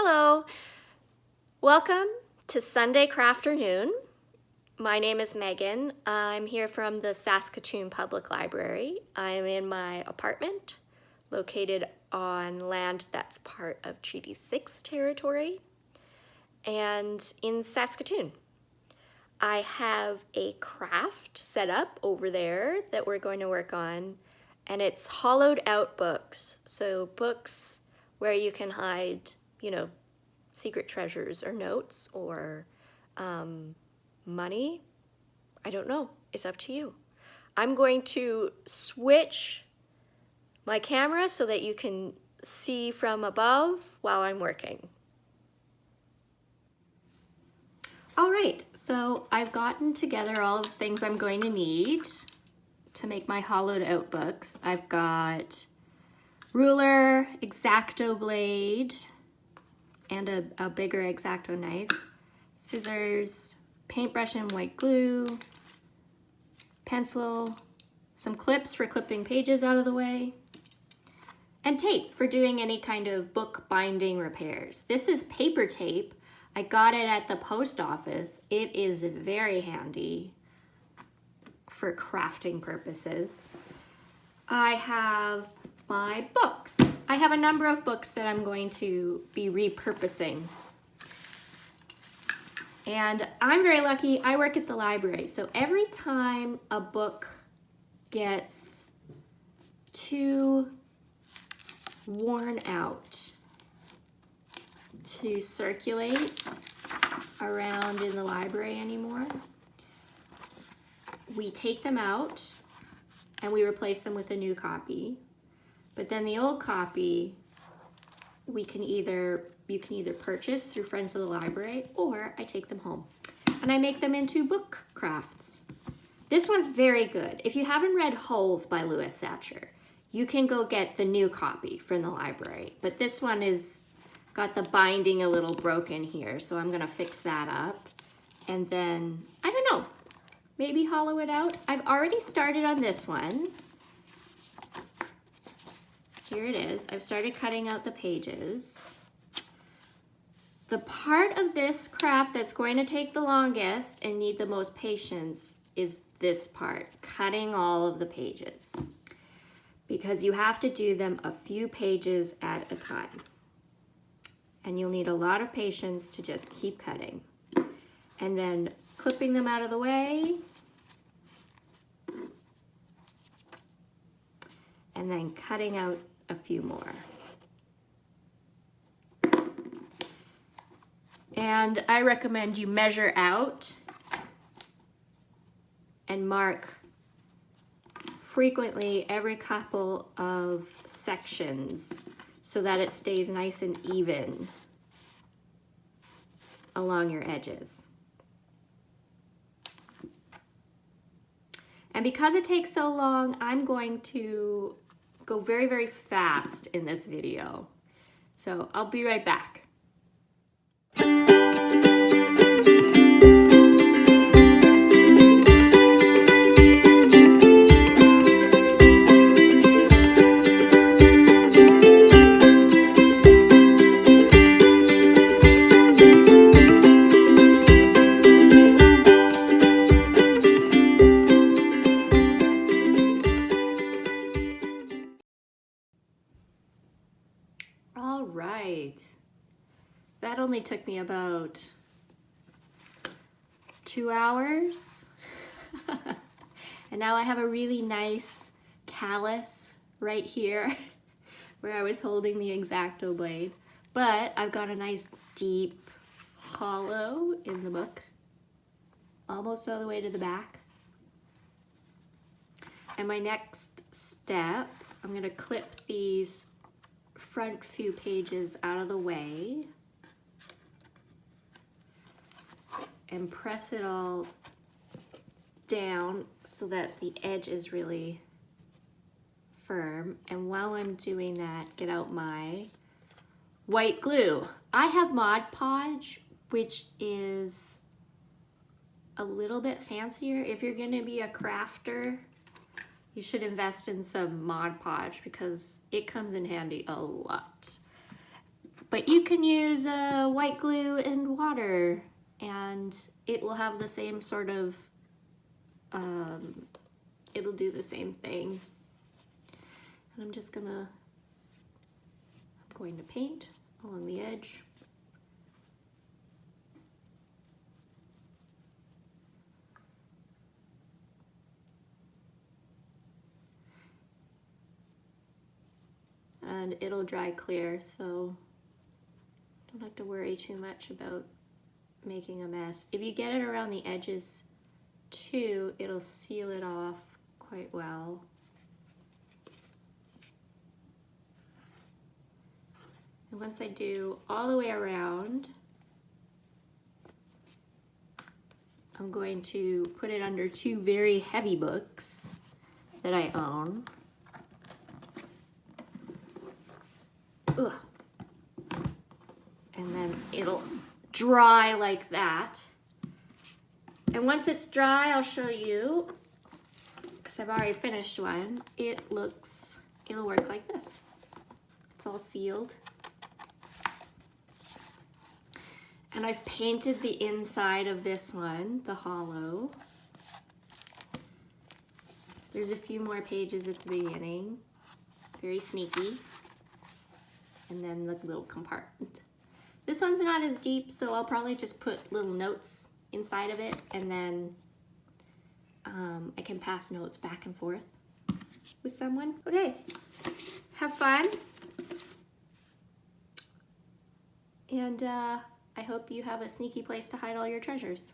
Hello, welcome to Sunday Crafternoon. My name is Megan. I'm here from the Saskatoon Public Library. I'm in my apartment located on land that's part of Treaty 6 territory and in Saskatoon. I have a craft set up over there that we're going to work on and it's hollowed out books. So books where you can hide, you know, secret treasures or notes or um, money. I don't know. It's up to you. I'm going to switch my camera so that you can see from above while I'm working. All right, so I've gotten together all of the things I'm going to need to make my hollowed out books. I've got ruler, X-Acto blade, and a, a bigger X-Acto knife, scissors, paintbrush and white glue, pencil, some clips for clipping pages out of the way, and tape for doing any kind of book binding repairs. This is paper tape. I got it at the post office. It is very handy for crafting purposes. I have my books. I have a number of books that I'm going to be repurposing. And I'm very lucky, I work at the library. So every time a book gets too worn out to circulate around in the library anymore, we take them out and we replace them with a new copy. But then the old copy, we can either, you can either purchase through Friends of the Library or I take them home and I make them into book crafts. This one's very good. If you haven't read Holes by Louis Sachar, you can go get the new copy from the library. But this one is got the binding a little broken here, so I'm gonna fix that up. And then, I don't know, maybe hollow it out. I've already started on this one. Here it is. I've started cutting out the pages. The part of this craft that's going to take the longest and need the most patience is this part, cutting all of the pages. Because you have to do them a few pages at a time. And you'll need a lot of patience to just keep cutting. And then clipping them out of the way and then cutting out a few more. And I recommend you measure out and mark frequently every couple of sections so that it stays nice and even along your edges. And because it takes so long, I'm going to go very, very fast in this video. So I'll be right back. That only took me about two hours. and now I have a really nice callus right here where I was holding the X-Acto blade. But I've got a nice deep hollow in the book, almost all the way to the back. And my next step, I'm gonna clip these front few pages out of the way. And press it all down so that the edge is really firm. And while I'm doing that, get out my white glue. I have Mod Podge, which is a little bit fancier. If you're gonna be a crafter, you should invest in some Mod Podge because it comes in handy a lot. But you can use uh, white glue and water and it will have the same sort of, um, it'll do the same thing. And I'm just gonna, I'm going to paint along the edge. And it'll dry clear, so don't have to worry too much about making a mess. If you get it around the edges too, it'll seal it off quite well. And once I do all the way around, I'm going to put it under two very heavy books that I own. Ugh. And then it'll dry like that. And once it's dry, I'll show you, because I've already finished one, it looks, it'll work like this. It's all sealed. And I've painted the inside of this one, the hollow. There's a few more pages at the beginning, very sneaky. And then the little compartment. This one's not as deep, so I'll probably just put little notes inside of it and then um, I can pass notes back and forth with someone. Okay, have fun. And uh, I hope you have a sneaky place to hide all your treasures.